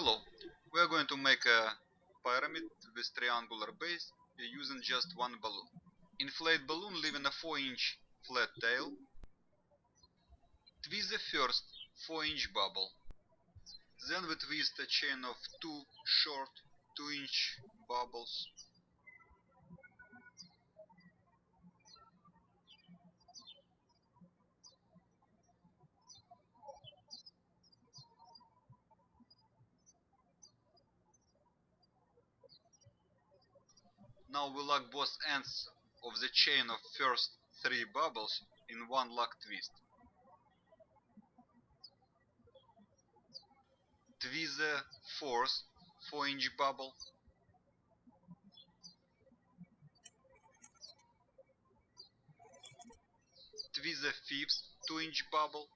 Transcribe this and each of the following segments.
Hello, we are going to make a pyramid with triangular base using just one balloon. Inflate balloon leaving a 4 inch flat tail. Twist the first 4 inch bubble. Then we twist a chain of two short 2 inch bubbles. Now we lock both ends of the chain of first three bubbles in one lock twist. Twist the fourth 4 inch bubble. Twist the fifth 2 inch bubble.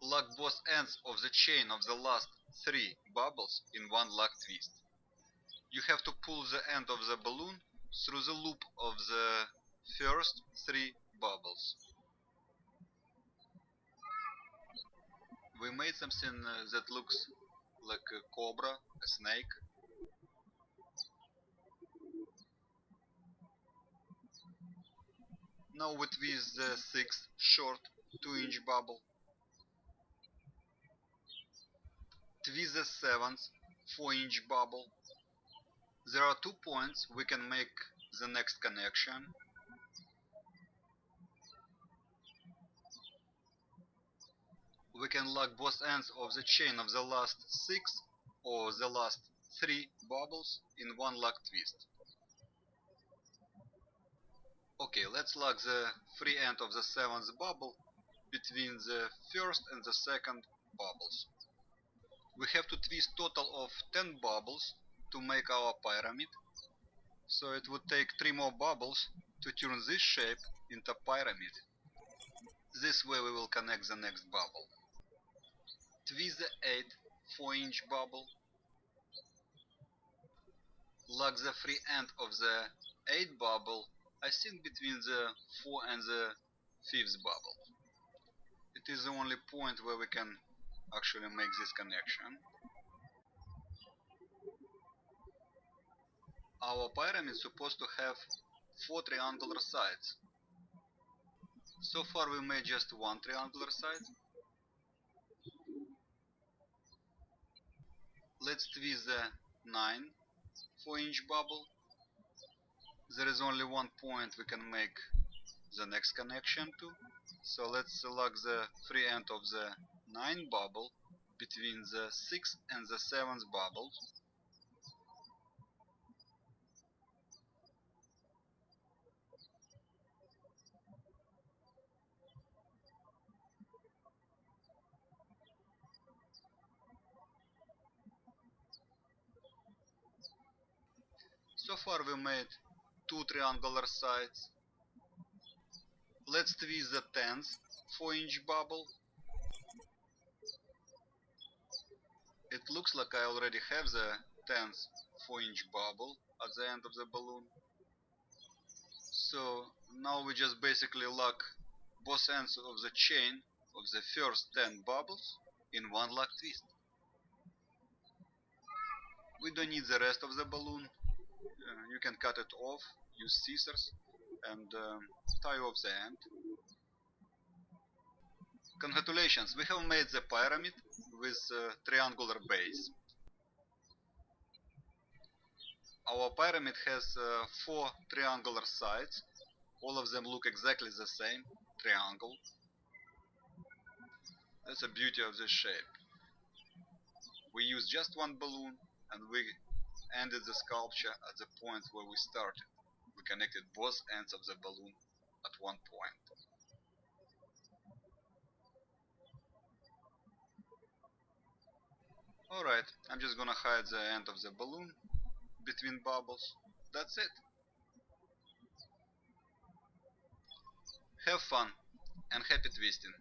Lock both ends of the chain of the last three bubbles in one lock twist you have to pull the end of the balloon through the loop of the first three bubbles. We made something uh, that looks like a cobra, a snake. Now we twist the sixth short 2 inch bubble. Twist the seventh 4 inch bubble there are two points we can make the next connection. We can lock both ends of the chain of the last six or the last three bubbles in one lock twist. Okay, let's lock the free end of the seventh bubble between the first and the second bubbles. We have to twist total of 10 bubbles to make our pyramid. So it would take three more bubbles to turn this shape into a pyramid. This way we will connect the next bubble. Twist the 8 4 inch bubble. Lock the free end of the 8 bubble, I think between the 4 and the 5th bubble. It is the only point where we can actually make this connection. Our pyramid is supposed to have four triangular sides. So far we made just one triangular side. Let's twist the 9 4 inch bubble. There is only one point we can make the next connection to. So let's select the free end of the 9 bubble between the 6th and the 7th bubbles So far we made two triangular sides. Let's twist the 10th 4 inch bubble. It looks like I already have the 10th 4 inch bubble at the end of the balloon. So now we just basically lock both ends of the chain of the first 10 bubbles in one lock twist. We don't need the rest of the balloon you can cut it off, use scissors and um, tie off the end. Congratulations, we have made the pyramid with a triangular base. Our pyramid has uh, four triangular sides, all of them look exactly the same, triangle. That's the beauty of this shape. We use just one balloon and we ended the sculpture at the point where we started. We connected both ends of the balloon at one point. Alright, I'm just gonna hide the end of the balloon between bubbles. That's it. Have fun and happy twisting.